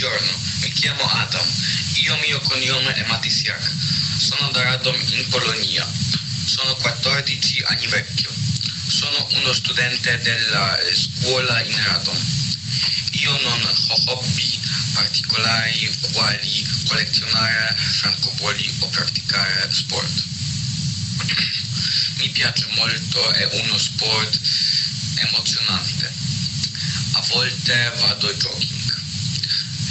Buongiorno, mi chiamo Adam. Io mio cognome è Matisiak. Sono da Radom in Polonia. Sono 14 anni vecchio. Sono uno studente della scuola in Radom. Io non ho hobby particolari quali collezionare francobolli o praticare sport. Mi piace molto, è uno sport emozionante. A volte vado jogging.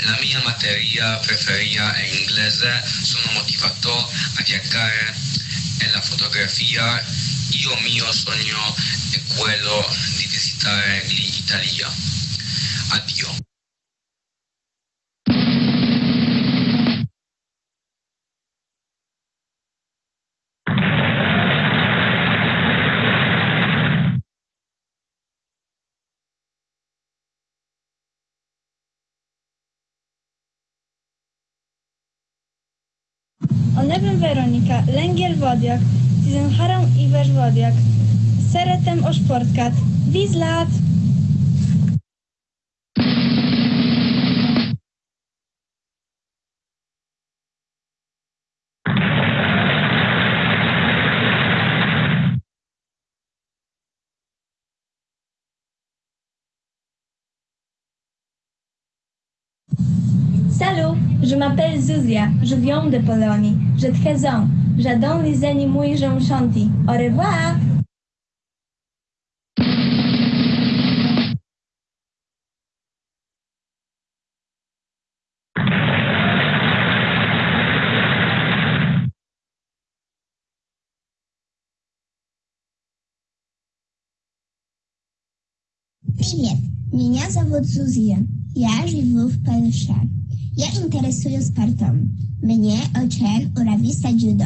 La mia materia preferita è inglese, sono motivato a viaggiare e la fotografia. Io mio sogno è quello di visitare l'Italia. Addio. Onewem Weronika, Lęgiel Wodiak, Tizenharą Iwesz Wodiak, Seretem Oszportkat, Wizlat! Salut, je m'appelle Zuzia, je viens de Pologne, j'ai 13 ans, j'adore les animaux et j'en chante. Au revoir! Привет, меня зовут Зузия. Я живу в Польше. Ja interesują sportem. Mnie oczem urawista judo.